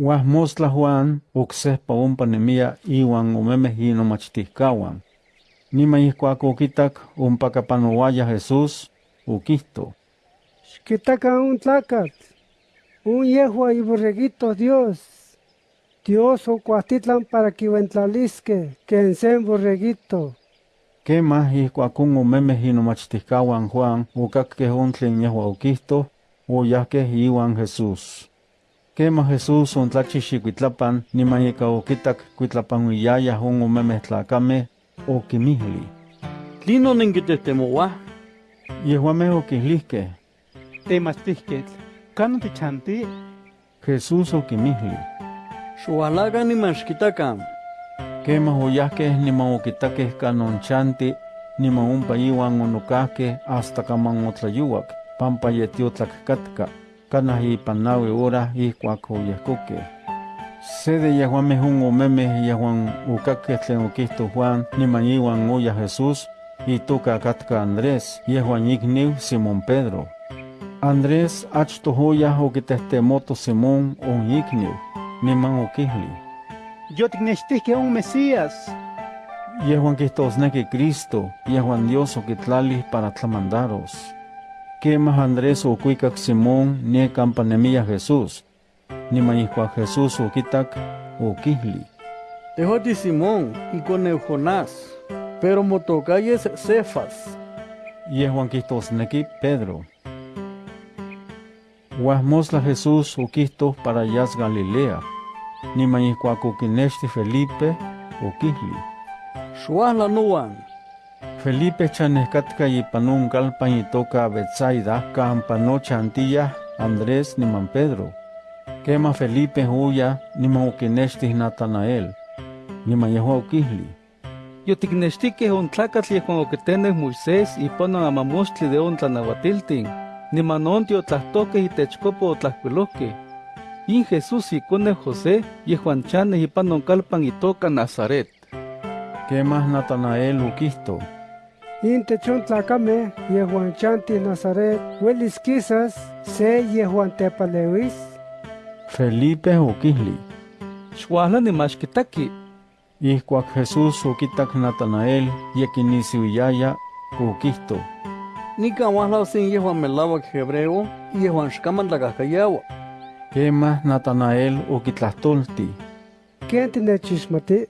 Juan uksehpa umpa nemia iwan omemeh inomachtihkawan. Nima ihkuak okitak umpaka panowaya Jesús, ukihto. Xquitakan un tlacat, un yehua iborreguito Dios. Dios okuahtitlan para kiuentlalisque ken sen borreguito. Kemah ihkuak un omemeh inomachtihkawan Juan on tlen yehua okihto, oyahkeh iwan Jesús. Kemah Jesús ontlachix ikuitlapan niman ika okitak kuitlapanuiyayah on omemeh tlakameh, okimihli. Tlino nenkitetemouah? Yehuameh okihlihkeh. Temachtihketl, kanon tichanti? Jesús okimihli. Xualakan niman xkitakan. Kemah oyahkeh niman okitakeh kanon chanti, niman ompa iwan onokahkeh hasta kaman otlayuak, pampa yetiotlak canaji panawi ora y cuaco yascoque. Sede yahuame jun omeme yahuan ucaque tlen Juan ni maniwan uya Jesús y toca catka Andrés y Juan igniu Simón Pedro. Andrés achto joya o que testemoto Simón on igniu ni man uquihli. Yo que un Mesías. Yahuan que Cristo, y Juan Dios o que para tlamandaros. Kemah Andrés okuikak Simón nie kampa nemia Jesús. Niman ihkuak Jesús okitak, okihli. Tehoti Simón ikoneu Jonás, pero motokayes Cefas. Yehuan kihtosneki Pedro. Huasmosla Jesús okihto para yas Galilea. Niman ihkuak okinexti Felipe, okihli. Xuahla nuan. Felipe chanehkatka ipan un kalpan itoka Betsaida kampa noche antiyah Andrés niman Pedro. Kema Felipe huya niman okinechtih Natanael. Niman yehua okihli. Yotiknextikeh on tlacatl yehuan okiteneh Moisés ipan on amamostli de on tlanahuatiltin, niman on tiotlahtoqueh itechkopa otlahkuilohkeh. In Jesús ikoneu José yehuan chaneh ipan on kalpan itoka Nazaret. Kemah Natanael okihto. Intech on tlakameh yehuan chanti Nazaret uelis quizas se yehuan tepaleuis. Felipe okihli. Xuahla nimaxkitaki. Ihkuak Jesús okitak Natanael yekinisiuyaya, okihto. Nikan uahlau sin yehuan melawak hebreo, yehuan xkaman tlakahkayawa. Kemah Natanael okitlahtolti. ¿Quién tinechixmati?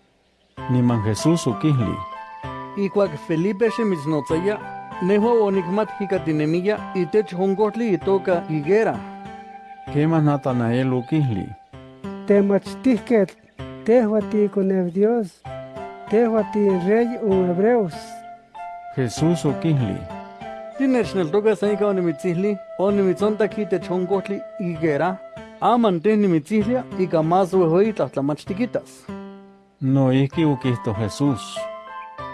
Niman Jesús okihli. Ikuak Felipe xemitznotaya, nehua onikmat hikatinemiya itech onkohtli itoka higuera. Kemah Natanael okihli. Temachtihketl, tehua tiikoneu Dios, tehua rey un hebreos. Jesús okihli. Tinechneltoka san ika onimitzihli, onimitzontak itech onkohtli higuera, aman teh nimitzihlia ika más uehueyi tlahtlamachtikitas. Noihki okihto Jesús.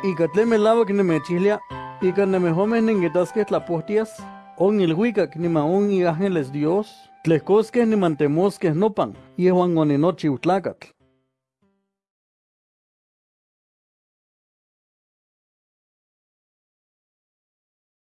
Ika tlen melawak nemechihlia, ika nemehomeh nenkitaskeh tlapohtias, on ilhuikak niman on iángeles Dios, tlehkoskeh niman temoskeh nopan, yehuan oninochiu tlakatl.